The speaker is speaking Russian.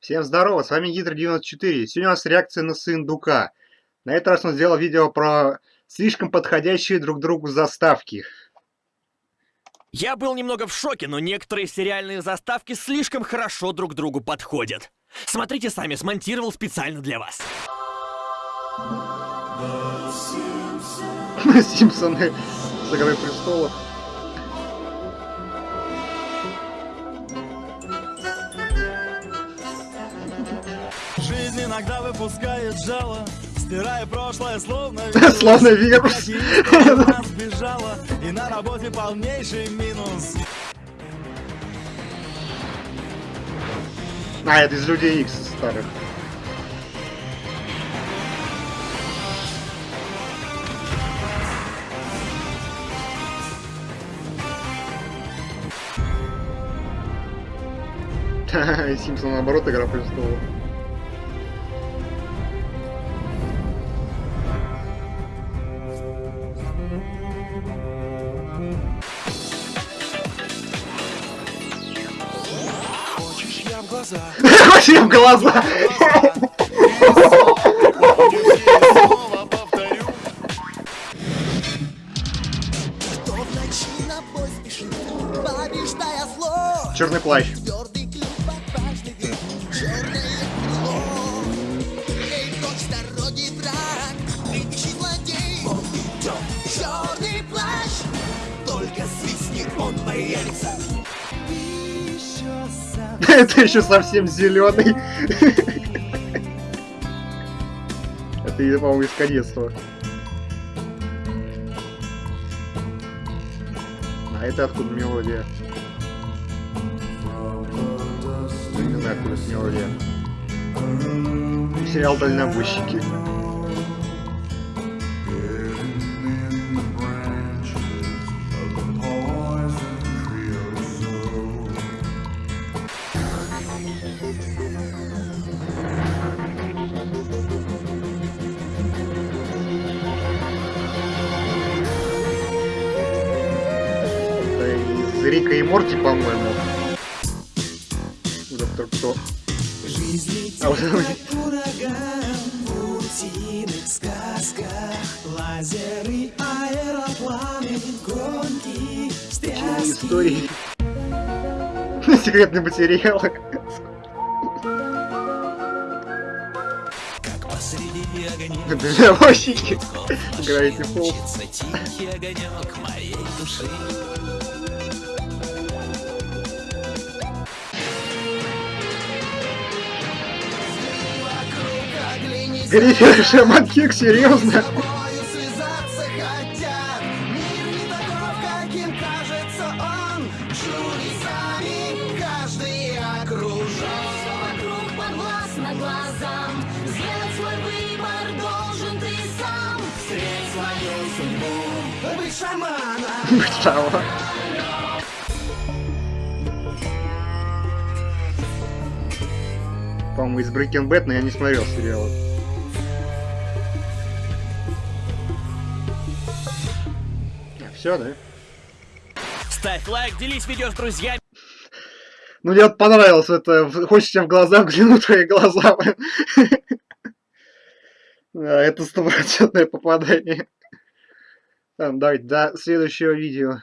Всем здорово, с вами Гидро94. Сегодня у нас реакция на Сындука. На этот раз он сделал видео про слишком подходящие друг другу заставки. Я был немного в шоке, но некоторые сериальные заставки слишком хорошо друг другу подходят. Смотрите сами, смонтировал специально для вас. Симпсоны с Игрой Престолов. Иногда выпускает жало, стирая прошлое словно Словно вирус. Сбежала, и на работе полнейший минус. А, это из Людей Икс старых. Симпсон наоборот, игра престолов. Глаза? Вообще в глаза! Черный плащ. Клюв отважный век, черное Это еще совсем зеленый. Это, по-моему, из конецства. А это откуда мелодия? Не знаю, откуда мелодия. Сериал «Дальнобойщики». Рика и Морти, по-моему. Доктор кто? А вот утиных сказках Лазеры, аэропланы, гонки, такие истории. Огня Дальнобойщики. Гравити Фолз. Тихий огонек моей души. Свою судьбу Быть шаманом Бычава. По-моему, из Breaking Bad, но я не смотрел сериалы. Все, да? Ставь лайк, делись видео с друзьями. Ну, мне вот понравилось это. Хочешь тебе в глаза взглянуть твои глаза. Это стопроцентное попадание. Давайте до следующего видео.